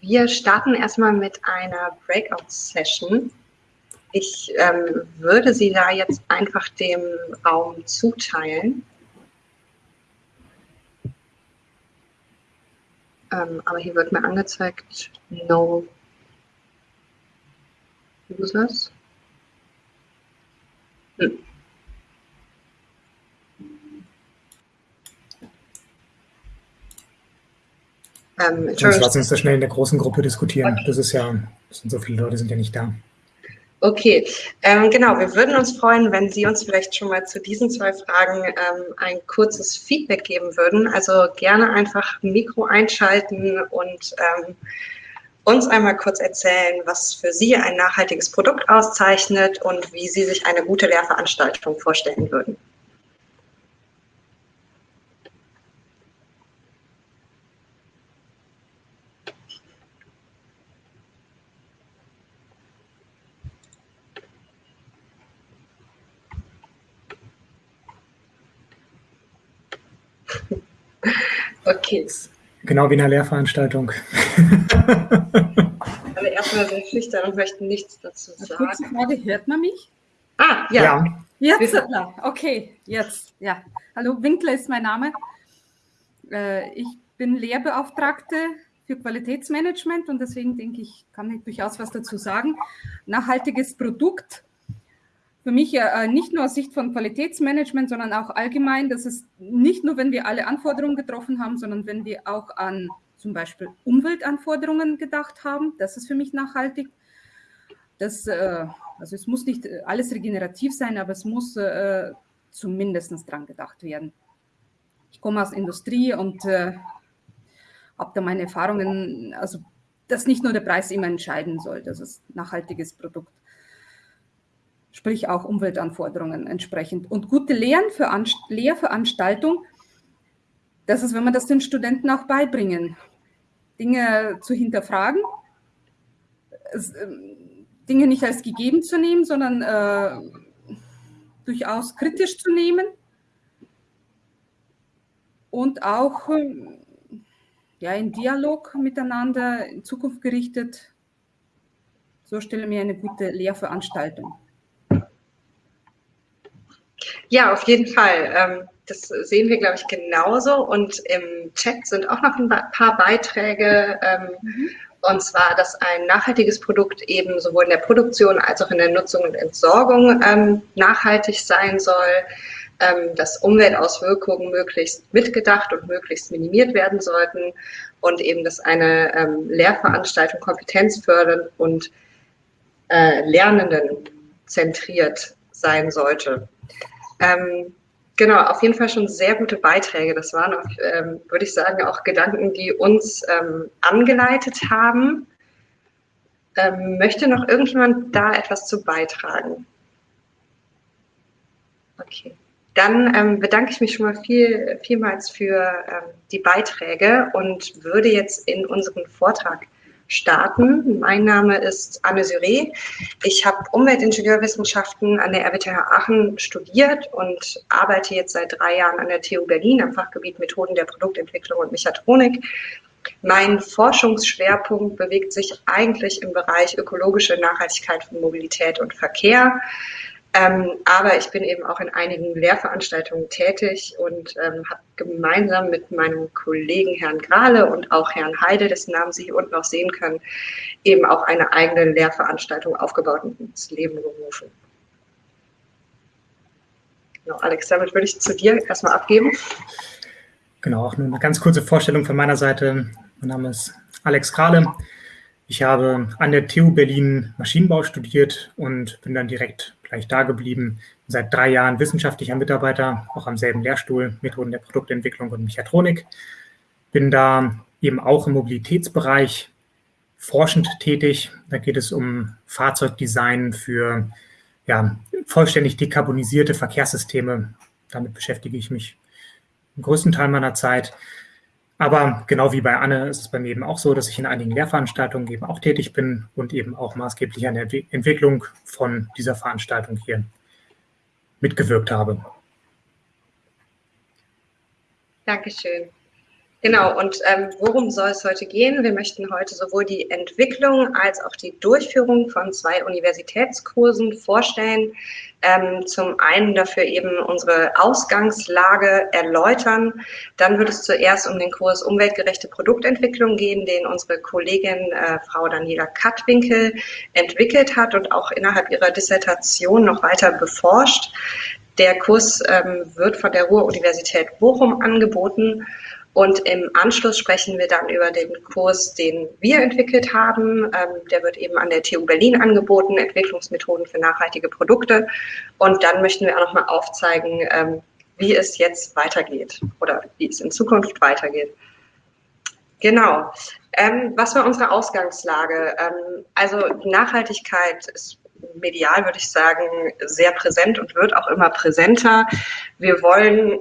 Wir starten erstmal mit einer Breakout-Session. Ich ähm, würde Sie da jetzt einfach dem Raum zuteilen. Ähm, aber hier wird mir angezeigt, no users. Hm. Ähm, Sonst lass uns das schnell in der großen Gruppe diskutieren. Okay. Das ist ja, das sind so viele Leute, sind ja nicht da. Okay, ähm, genau. Wir würden uns freuen, wenn Sie uns vielleicht schon mal zu diesen zwei Fragen ähm, ein kurzes Feedback geben würden. Also gerne einfach Mikro einschalten und ähm, uns einmal kurz erzählen, was für Sie ein nachhaltiges Produkt auszeichnet und wie Sie sich eine gute Lehrveranstaltung vorstellen würden. Okay. Genau wie in einer Lehrveranstaltung. Alle erstmal sehr schüchtern und möchten nichts dazu sagen. Kurze Frage, hört man mich? Ah, ja. ja. Jetzt, okay, jetzt, ja. Hallo, Winkler ist mein Name. Äh, ich bin Lehrbeauftragte für Qualitätsmanagement und deswegen denke ich, kann ich durchaus was dazu sagen. Nachhaltiges Produkt für mich äh, nicht nur aus Sicht von Qualitätsmanagement, sondern auch allgemein, dass es nicht nur, wenn wir alle Anforderungen getroffen haben, sondern wenn wir auch an zum Beispiel Umweltanforderungen gedacht haben, das ist für mich nachhaltig. Das, äh, also es muss nicht alles regenerativ sein, aber es muss äh, zumindest dran gedacht werden. Ich komme aus Industrie und äh, habe da meine Erfahrungen, also dass nicht nur der Preis immer entscheiden soll, das ist ein nachhaltiges Produkt sprich auch Umweltanforderungen entsprechend. Und gute Lehrveranstaltung, das ist, wenn man das den Studenten auch beibringen, Dinge zu hinterfragen, ähm, Dinge nicht als gegeben zu nehmen, sondern äh, durchaus kritisch zu nehmen und auch äh, ja, in Dialog miteinander, in Zukunft gerichtet. So stelle mir eine gute Lehrveranstaltung. Ja, auf jeden Fall. Ähm, das sehen wir, glaube ich, genauso. Und im Chat sind auch noch ein paar Beiträge. Ähm, mhm. Und zwar, dass ein nachhaltiges Produkt eben sowohl in der Produktion als auch in der Nutzung und Entsorgung ähm, nachhaltig sein soll, dass Umweltauswirkungen möglichst mitgedacht und möglichst minimiert werden sollten und eben, dass eine Lehrveranstaltung kompetenzfördernd und äh, Lernenden zentriert sein sollte. Ähm, genau, auf jeden Fall schon sehr gute Beiträge. Das waren, auch, ähm, würde ich sagen, auch Gedanken, die uns ähm, angeleitet haben. Ähm, möchte noch irgendjemand da etwas zu beitragen? Okay. Dann ähm, bedanke ich mich schon mal viel, vielmals für ähm, die Beiträge und würde jetzt in unseren Vortrag starten. Mein Name ist Anne Syré. Ich habe Umweltingenieurwissenschaften an der RWTH Aachen studiert und arbeite jetzt seit drei Jahren an der TU Berlin am Fachgebiet Methoden der Produktentwicklung und Mechatronik. Mein Forschungsschwerpunkt bewegt sich eigentlich im Bereich ökologische Nachhaltigkeit von Mobilität und Verkehr. Ähm, aber ich bin eben auch in einigen Lehrveranstaltungen tätig und ähm, habe gemeinsam mit meinem Kollegen Herrn Grahle und auch Herrn Heide, dessen Namen Sie hier unten auch sehen können, eben auch eine eigene Lehrveranstaltung aufgebaut und ins Leben gerufen. Genau, Alex, damit würde ich zu dir erstmal abgeben. Genau, auch nur eine ganz kurze Vorstellung von meiner Seite. Mein Name ist Alex Grahle. Ich habe an der TU Berlin Maschinenbau studiert und bin dann direkt gleich da geblieben. Seit drei Jahren wissenschaftlicher Mitarbeiter, auch am selben Lehrstuhl, Methoden der Produktentwicklung und Mechatronik. Bin da eben auch im Mobilitätsbereich forschend tätig. Da geht es um Fahrzeugdesign für ja, vollständig dekarbonisierte Verkehrssysteme. Damit beschäftige ich mich im größten Teil meiner Zeit. Aber genau wie bei Anne ist es bei mir eben auch so, dass ich in einigen Lehrveranstaltungen eben auch tätig bin und eben auch maßgeblich an der Entwicklung von dieser Veranstaltung hier mitgewirkt habe. Dankeschön. Genau, und ähm, worum soll es heute gehen? Wir möchten heute sowohl die Entwicklung als auch die Durchführung von zwei Universitätskursen vorstellen. Ähm, zum einen dafür eben unsere Ausgangslage erläutern. Dann wird es zuerst um den Kurs Umweltgerechte Produktentwicklung gehen, den unsere Kollegin äh, Frau Daniela Kattwinkel entwickelt hat und auch innerhalb ihrer Dissertation noch weiter beforscht. Der Kurs ähm, wird von der Ruhr-Universität Bochum angeboten und im Anschluss sprechen wir dann über den Kurs, den wir entwickelt haben. Ähm, der wird eben an der TU Berlin angeboten, Entwicklungsmethoden für nachhaltige Produkte. Und dann möchten wir auch nochmal aufzeigen, ähm, wie es jetzt weitergeht oder wie es in Zukunft weitergeht. Genau. Ähm, was war unsere Ausgangslage? Also Nachhaltigkeit ist medial, würde ich sagen, sehr präsent und wird auch immer präsenter. Wir wollen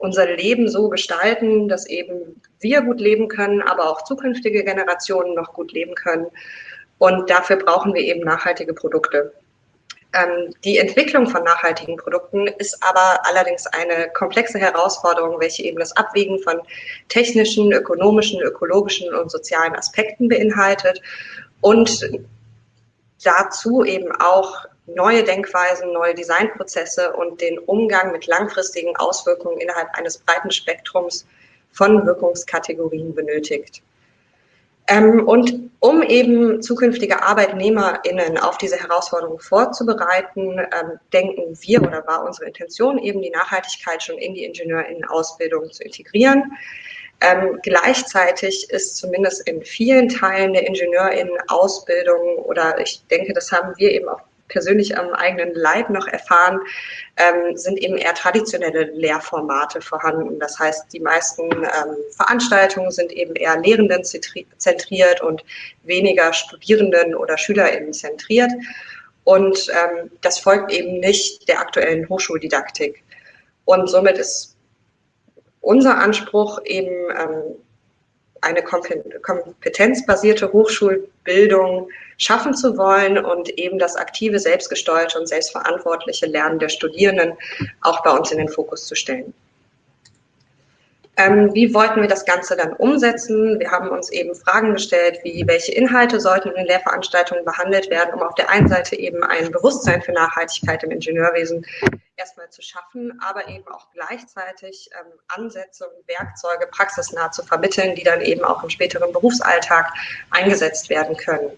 unser Leben so gestalten, dass eben wir gut leben können, aber auch zukünftige Generationen noch gut leben können. Und dafür brauchen wir eben nachhaltige Produkte. Ähm, die Entwicklung von nachhaltigen Produkten ist aber allerdings eine komplexe Herausforderung, welche eben das Abwägen von technischen, ökonomischen, ökologischen und sozialen Aspekten beinhaltet und dazu eben auch neue Denkweisen, neue Designprozesse und den Umgang mit langfristigen Auswirkungen innerhalb eines breiten Spektrums von Wirkungskategorien benötigt. Ähm, und um eben zukünftige ArbeitnehmerInnen auf diese Herausforderung vorzubereiten, ähm, denken wir oder war unsere Intention eben die Nachhaltigkeit schon in die IngenieurInnen-Ausbildung zu integrieren. Ähm, gleichzeitig ist zumindest in vielen Teilen der IngenieurInnen-Ausbildung oder ich denke, das haben wir eben auch persönlich am eigenen Leib noch erfahren, ähm, sind eben eher traditionelle Lehrformate vorhanden. Das heißt, die meisten ähm, Veranstaltungen sind eben eher Lehrenden zentriert und weniger Studierenden oder SchülerInnen zentriert. Und ähm, das folgt eben nicht der aktuellen Hochschuldidaktik. Und somit ist unser Anspruch eben ähm, eine kompetenzbasierte Hochschulbildung schaffen zu wollen und eben das aktive, selbstgesteuerte und selbstverantwortliche Lernen der Studierenden auch bei uns in den Fokus zu stellen. Ähm, wie wollten wir das Ganze dann umsetzen? Wir haben uns eben Fragen gestellt, wie welche Inhalte sollten in den Lehrveranstaltungen behandelt werden, um auf der einen Seite eben ein Bewusstsein für Nachhaltigkeit im Ingenieurwesen erstmal zu schaffen, aber eben auch gleichzeitig ähm, Ansätze und Werkzeuge praxisnah zu vermitteln, die dann eben auch im späteren Berufsalltag eingesetzt werden können.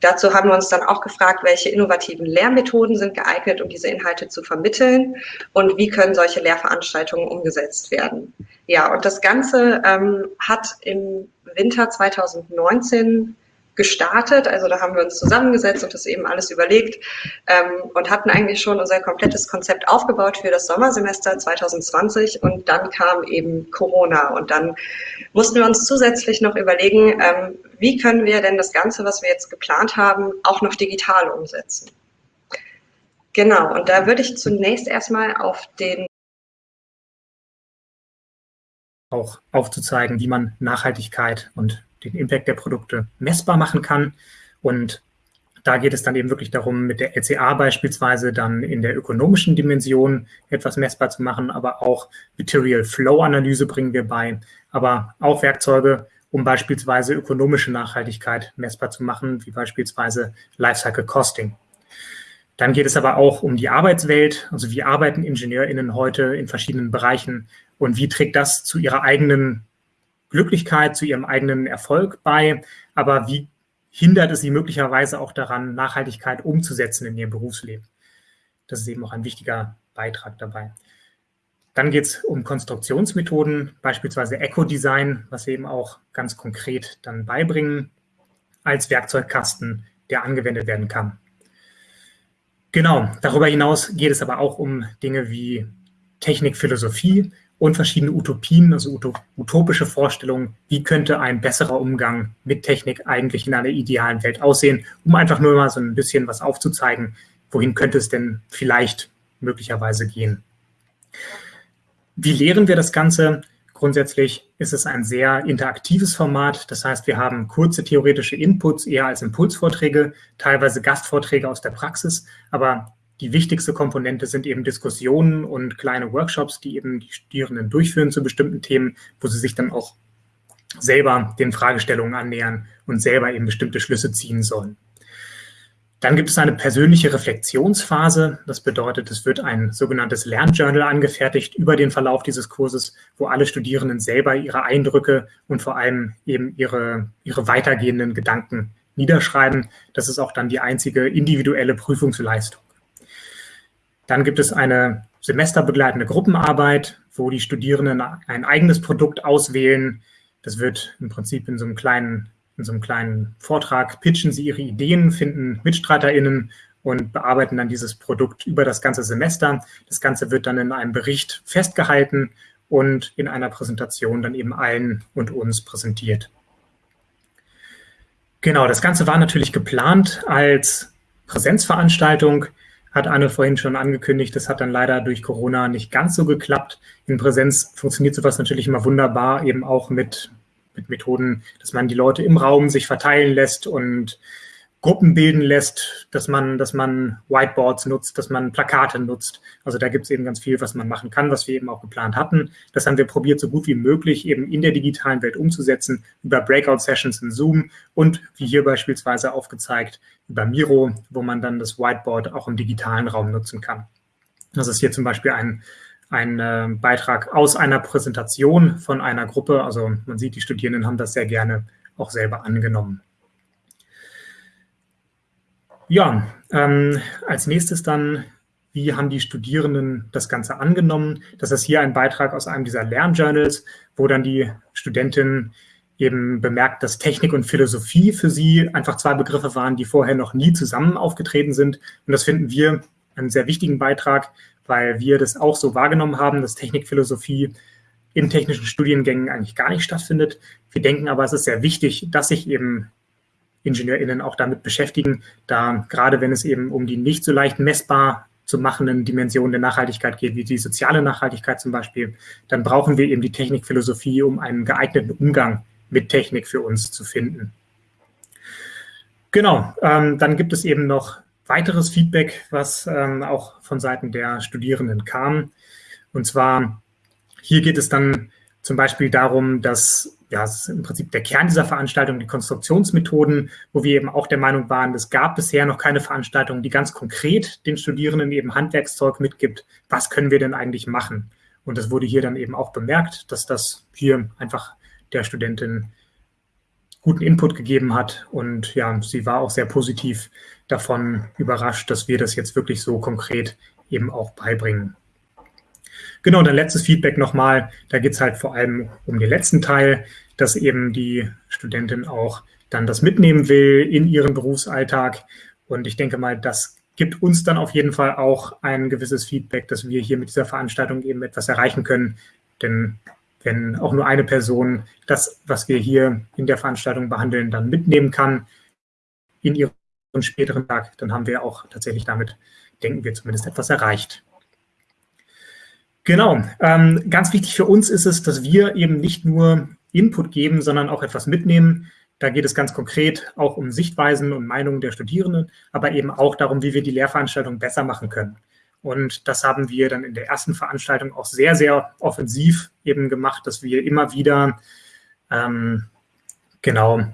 Dazu haben wir uns dann auch gefragt, welche innovativen Lehrmethoden sind geeignet, um diese Inhalte zu vermitteln und wie können solche Lehrveranstaltungen umgesetzt werden. Ja, und das Ganze ähm, hat im Winter 2019 gestartet. Also da haben wir uns zusammengesetzt und das eben alles überlegt ähm, und hatten eigentlich schon unser komplettes Konzept aufgebaut für das Sommersemester 2020 und dann kam eben Corona und dann mussten wir uns zusätzlich noch überlegen, ähm, wie können wir denn das Ganze, was wir jetzt geplant haben, auch noch digital umsetzen. Genau, und da würde ich zunächst erstmal auf den auch aufzuzeigen, wie man Nachhaltigkeit und den Impact der Produkte messbar machen kann. Und da geht es dann eben wirklich darum, mit der LCA beispielsweise dann in der ökonomischen Dimension etwas messbar zu machen, aber auch Material Flow Analyse bringen wir bei, aber auch Werkzeuge, um beispielsweise ökonomische Nachhaltigkeit messbar zu machen, wie beispielsweise Lifecycle Costing. Dann geht es aber auch um die Arbeitswelt, also wie arbeiten IngenieurInnen heute in verschiedenen Bereichen und wie trägt das zu ihrer eigenen Glücklichkeit, zu ihrem eigenen Erfolg bei, aber wie hindert es sie möglicherweise auch daran, Nachhaltigkeit umzusetzen in ihrem Berufsleben? Das ist eben auch ein wichtiger Beitrag dabei. Dann geht es um Konstruktionsmethoden, beispielsweise Eco-Design, was wir eben auch ganz konkret dann beibringen, als Werkzeugkasten, der angewendet werden kann. Genau, darüber hinaus geht es aber auch um Dinge wie Technikphilosophie, und verschiedene Utopien, also utopische Vorstellungen, wie könnte ein besserer Umgang mit Technik eigentlich in einer idealen Welt aussehen, um einfach nur mal so ein bisschen was aufzuzeigen, wohin könnte es denn vielleicht möglicherweise gehen. Wie lehren wir das Ganze? Grundsätzlich ist es ein sehr interaktives Format. Das heißt, wir haben kurze theoretische Inputs eher als Impulsvorträge, teilweise Gastvorträge aus der Praxis. Aber die wichtigste Komponente sind eben Diskussionen und kleine Workshops, die eben die Studierenden durchführen zu bestimmten Themen, wo sie sich dann auch selber den Fragestellungen annähern und selber eben bestimmte Schlüsse ziehen sollen. Dann gibt es eine persönliche Reflexionsphase. Das bedeutet, es wird ein sogenanntes Lernjournal angefertigt über den Verlauf dieses Kurses, wo alle Studierenden selber ihre Eindrücke und vor allem eben ihre, ihre weitergehenden Gedanken niederschreiben. Das ist auch dann die einzige individuelle Prüfungsleistung. Dann gibt es eine semesterbegleitende Gruppenarbeit, wo die Studierenden ein eigenes Produkt auswählen. Das wird im Prinzip in so einem kleinen in so einem kleinen Vortrag pitchen sie ihre Ideen, finden MitstreiterInnen und bearbeiten dann dieses Produkt über das ganze Semester. Das Ganze wird dann in einem Bericht festgehalten und in einer Präsentation dann eben allen und uns präsentiert. Genau, das Ganze war natürlich geplant als Präsenzveranstaltung, hat Anne vorhin schon angekündigt. Das hat dann leider durch Corona nicht ganz so geklappt. In Präsenz funktioniert sowas natürlich immer wunderbar, eben auch mit mit Methoden, dass man die Leute im Raum sich verteilen lässt und Gruppen bilden lässt, dass man, dass man Whiteboards nutzt, dass man Plakate nutzt. Also da gibt es eben ganz viel, was man machen kann, was wir eben auch geplant hatten. Das haben wir probiert, so gut wie möglich eben in der digitalen Welt umzusetzen, über Breakout-Sessions in Zoom und wie hier beispielsweise aufgezeigt, über Miro, wo man dann das Whiteboard auch im digitalen Raum nutzen kann. Das ist hier zum Beispiel ein ein äh, Beitrag aus einer Präsentation von einer Gruppe. Also man sieht, die Studierenden haben das sehr gerne auch selber angenommen. Ja, ähm, als nächstes dann, wie haben die Studierenden das Ganze angenommen? Das ist hier ein Beitrag aus einem dieser Lernjournals, wo dann die Studentin eben bemerkt, dass Technik und Philosophie für sie einfach zwei Begriffe waren, die vorher noch nie zusammen aufgetreten sind. Und das finden wir einen sehr wichtigen Beitrag, weil wir das auch so wahrgenommen haben, dass Technikphilosophie in technischen Studiengängen eigentlich gar nicht stattfindet. Wir denken aber, es ist sehr wichtig, dass sich eben IngenieurInnen auch damit beschäftigen, da gerade wenn es eben um die nicht so leicht messbar zu machenden Dimensionen der Nachhaltigkeit geht, wie die soziale Nachhaltigkeit zum Beispiel, dann brauchen wir eben die Technikphilosophie, um einen geeigneten Umgang mit Technik für uns zu finden. Genau, ähm, dann gibt es eben noch weiteres Feedback, was ähm, auch von Seiten der Studierenden kam. Und zwar, hier geht es dann zum Beispiel darum, dass ja, es ist im Prinzip der Kern dieser Veranstaltung, die Konstruktionsmethoden, wo wir eben auch der Meinung waren, es gab bisher noch keine Veranstaltung, die ganz konkret den Studierenden eben Handwerkszeug mitgibt. Was können wir denn eigentlich machen? Und das wurde hier dann eben auch bemerkt, dass das hier einfach der Studentin guten Input gegeben hat. Und ja, sie war auch sehr positiv davon überrascht, dass wir das jetzt wirklich so konkret eben auch beibringen. Genau, dann letztes Feedback nochmal. Da geht es halt vor allem um den letzten Teil, dass eben die Studentin auch dann das mitnehmen will in ihren Berufsalltag. Und ich denke mal, das gibt uns dann auf jeden Fall auch ein gewisses Feedback, dass wir hier mit dieser Veranstaltung eben etwas erreichen können. Denn wenn auch nur eine Person das, was wir hier in der Veranstaltung behandeln, dann mitnehmen kann in ihren späteren Tag, dann haben wir auch tatsächlich damit, denken wir zumindest, etwas erreicht. Genau, ähm, ganz wichtig für uns ist es, dass wir eben nicht nur Input geben, sondern auch etwas mitnehmen. Da geht es ganz konkret auch um Sichtweisen und Meinungen der Studierenden, aber eben auch darum, wie wir die Lehrveranstaltung besser machen können. Und das haben wir dann in der ersten Veranstaltung auch sehr, sehr offensiv eben gemacht, dass wir immer wieder ähm, genau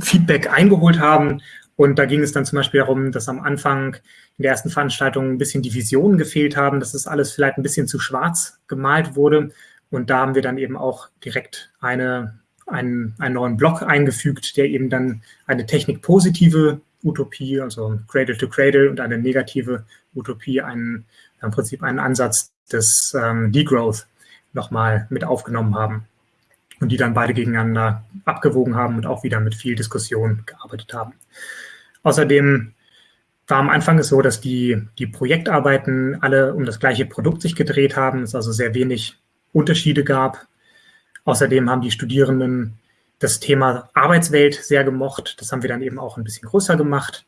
Feedback eingeholt haben. Und da ging es dann zum Beispiel darum, dass am Anfang in der ersten Veranstaltung ein bisschen die Visionen gefehlt haben, dass das alles vielleicht ein bisschen zu schwarz gemalt wurde. Und da haben wir dann eben auch direkt eine, einen, einen neuen Block eingefügt, der eben dann eine technikpositive Utopie, also Cradle to Cradle und eine negative Utopie, einen, im Prinzip einen Ansatz des ähm, Degrowth nochmal mit aufgenommen haben und die dann beide gegeneinander abgewogen haben und auch wieder mit viel Diskussion gearbeitet haben. Außerdem war am Anfang es so, dass die, die Projektarbeiten alle um das gleiche Produkt sich gedreht haben, es also sehr wenig Unterschiede gab. Außerdem haben die Studierenden das Thema Arbeitswelt sehr gemocht. Das haben wir dann eben auch ein bisschen größer gemacht.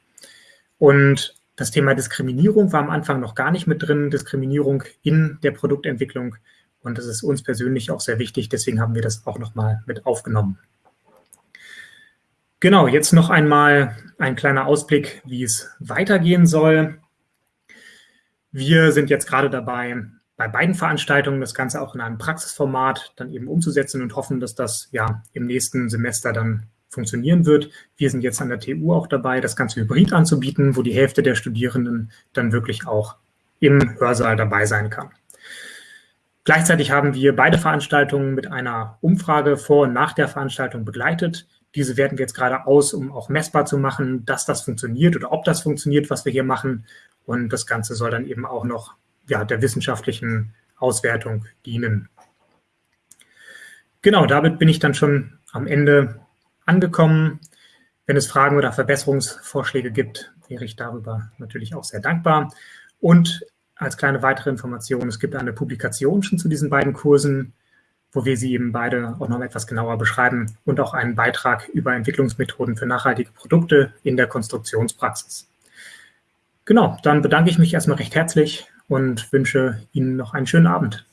Und das Thema Diskriminierung war am Anfang noch gar nicht mit drin, Diskriminierung in der Produktentwicklung. Und das ist uns persönlich auch sehr wichtig, deswegen haben wir das auch nochmal mit aufgenommen. Genau, jetzt noch einmal ein kleiner Ausblick, wie es weitergehen soll. Wir sind jetzt gerade dabei, bei beiden Veranstaltungen das Ganze auch in einem Praxisformat dann eben umzusetzen und hoffen, dass das ja im nächsten Semester dann funktionieren wird. Wir sind jetzt an der TU auch dabei, das Ganze hybrid anzubieten, wo die Hälfte der Studierenden dann wirklich auch im Hörsaal dabei sein kann. Gleichzeitig haben wir beide Veranstaltungen mit einer Umfrage vor und nach der Veranstaltung begleitet. Diese werten wir jetzt gerade aus, um auch messbar zu machen, dass das funktioniert oder ob das funktioniert, was wir hier machen. Und das Ganze soll dann eben auch noch ja, der wissenschaftlichen Auswertung dienen. Genau, damit bin ich dann schon am Ende angekommen. Wenn es Fragen oder Verbesserungsvorschläge gibt, wäre ich darüber natürlich auch sehr dankbar. Und als kleine weitere Information, es gibt eine Publikation schon zu diesen beiden Kursen, wo wir sie eben beide auch noch etwas genauer beschreiben und auch einen Beitrag über Entwicklungsmethoden für nachhaltige Produkte in der Konstruktionspraxis. Genau, dann bedanke ich mich erstmal recht herzlich und wünsche Ihnen noch einen schönen Abend.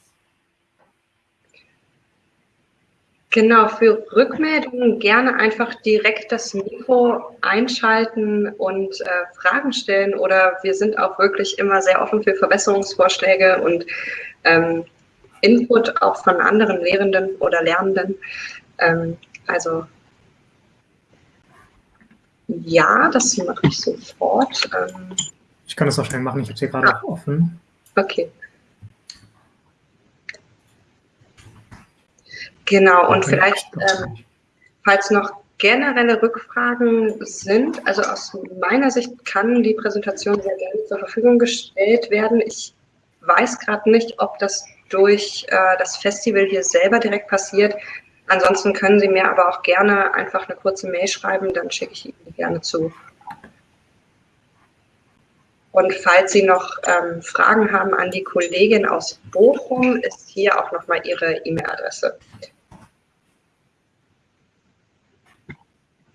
Genau, für Rückmeldungen gerne einfach direkt das Mikro einschalten und äh, Fragen stellen oder wir sind auch wirklich immer sehr offen für Verbesserungsvorschläge und ähm, Input auch von anderen Lehrenden oder Lernenden. Ähm, also ja, das mache ich sofort. Ähm, ich kann das auch schnell machen, ich habe es hier gerade ah. offen. Okay. Genau, und vielleicht, ähm, falls noch generelle Rückfragen sind, also aus meiner Sicht kann die Präsentation sehr gerne zur Verfügung gestellt werden. Ich weiß gerade nicht, ob das durch äh, das Festival hier selber direkt passiert. Ansonsten können Sie mir aber auch gerne einfach eine kurze Mail schreiben, dann schicke ich Ihnen die gerne zu. Und falls Sie noch ähm, Fragen haben an die Kollegin aus Bochum, ist hier auch nochmal Ihre E-Mail-Adresse.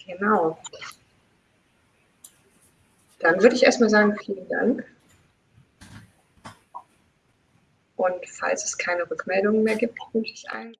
Genau. Dann würde ich erstmal sagen, vielen Dank. Und falls es keine Rückmeldungen mehr gibt, wünsche ich allen